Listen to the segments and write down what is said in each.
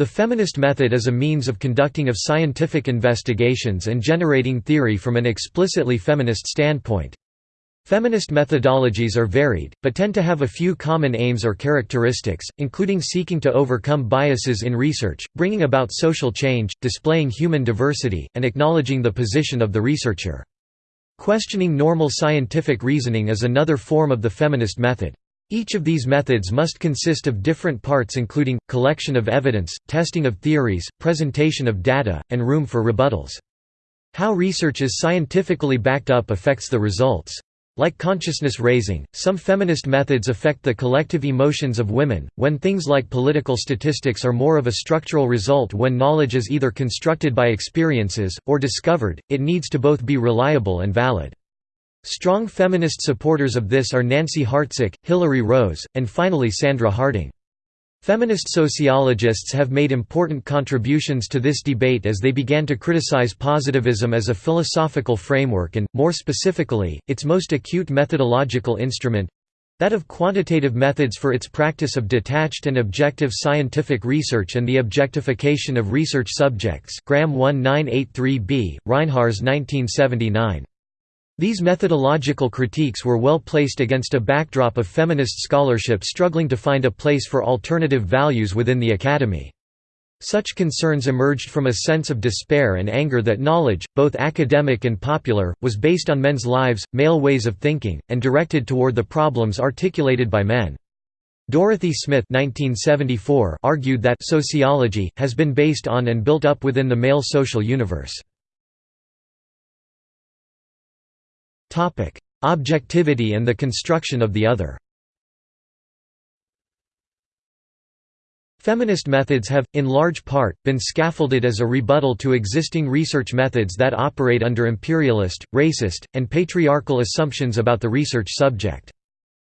The feminist method is a means of conducting of scientific investigations and generating theory from an explicitly feminist standpoint. Feminist methodologies are varied, but tend to have a few common aims or characteristics, including seeking to overcome biases in research, bringing about social change, displaying human diversity, and acknowledging the position of the researcher. Questioning normal scientific reasoning is another form of the feminist method. Each of these methods must consist of different parts including, collection of evidence, testing of theories, presentation of data, and room for rebuttals. How research is scientifically backed up affects the results. Like consciousness raising, some feminist methods affect the collective emotions of women, when things like political statistics are more of a structural result when knowledge is either constructed by experiences, or discovered, it needs to both be reliable and valid. Strong feminist supporters of this are Nancy Hartsock, Hilary Rose, and finally Sandra Harding. Feminist sociologists have made important contributions to this debate as they began to criticize positivism as a philosophical framework and, more specifically, its most acute methodological instrument—that of quantitative methods for its practice of detached and objective scientific research and the objectification of research subjects Graham 1983b, Reinharz 1979. These methodological critiques were well placed against a backdrop of feminist scholarship struggling to find a place for alternative values within the academy. Such concerns emerged from a sense of despair and anger that knowledge, both academic and popular, was based on men's lives, male ways of thinking, and directed toward the problems articulated by men. Dorothy Smith 1974 argued that sociology has been based on and built up within the male social universe. Objectivity and the construction of the other Feminist methods have, in large part, been scaffolded as a rebuttal to existing research methods that operate under imperialist, racist, and patriarchal assumptions about the research subject.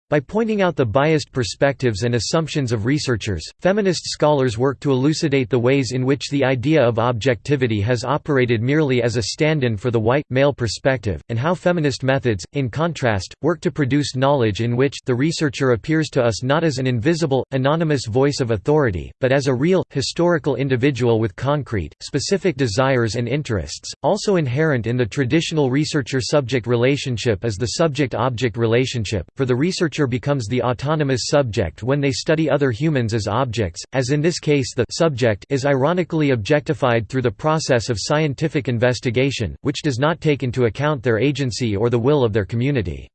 By pointing out the biased perspectives and assumptions of researchers, feminist scholars work to elucidate the ways in which the idea of objectivity has operated merely as a stand-in for the white, male perspective, and how feminist methods, in contrast, work to produce knowledge in which the researcher appears to us not as an invisible, anonymous voice of authority, but as a real, historical individual with concrete, specific desires and interests. Also inherent in the traditional researcher-subject relationship is the subject-object relationship, for the researcher becomes the autonomous subject when they study other humans as objects, as in this case the subject is ironically objectified through the process of scientific investigation, which does not take into account their agency or the will of their community.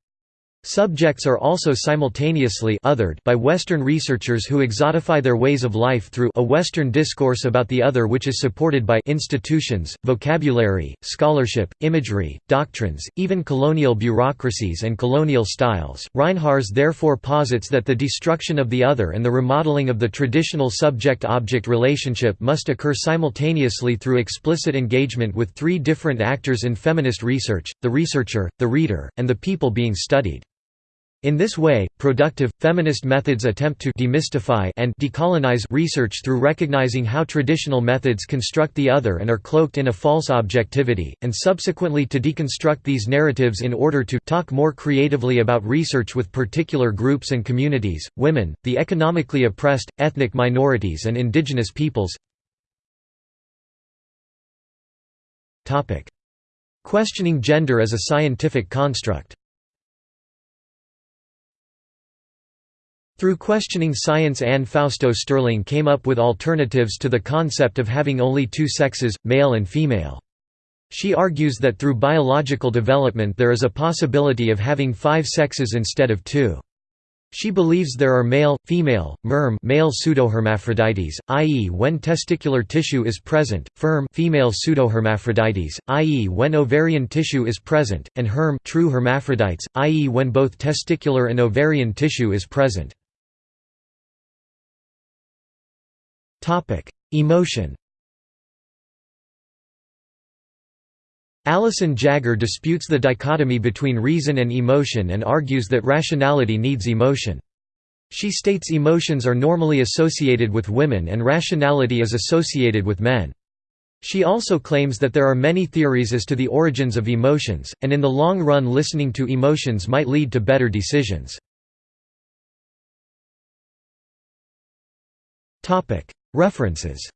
Subjects are also simultaneously othered by Western researchers who exotify their ways of life through a Western discourse about the other which is supported by institutions, vocabulary, scholarship, imagery, doctrines, even colonial bureaucracies and colonial styles. Reinharz therefore posits that the destruction of the other and the remodeling of the traditional subject-object relationship must occur simultaneously through explicit engagement with three different actors in feminist research, the researcher, the reader, and the people being studied. In this way, productive, feminist methods attempt to demystify and decolonize research through recognizing how traditional methods construct the other and are cloaked in a false objectivity, and subsequently to deconstruct these narratives in order to talk more creatively about research with particular groups and communities, women, the economically oppressed, ethnic minorities and indigenous peoples. Questioning gender as a scientific construct Through questioning science Anne Fausto Sterling came up with alternatives to the concept of having only two sexes, male and female. She argues that through biological development there is a possibility of having five sexes instead of two. She believes there are male, female, merm male pseudohermaphrodites, i.e. when testicular tissue is present, ferm female pseudohermaphrodites, i.e. when ovarian tissue is present, and herm true hermaphrodites, i.e. when both testicular and ovarian tissue is present. Topic: Emotion. Alison Jaggar disputes the dichotomy between reason and emotion and argues that rationality needs emotion. She states emotions are normally associated with women and rationality is associated with men. She also claims that there are many theories as to the origins of emotions, and in the long run listening to emotions might lead to better decisions. References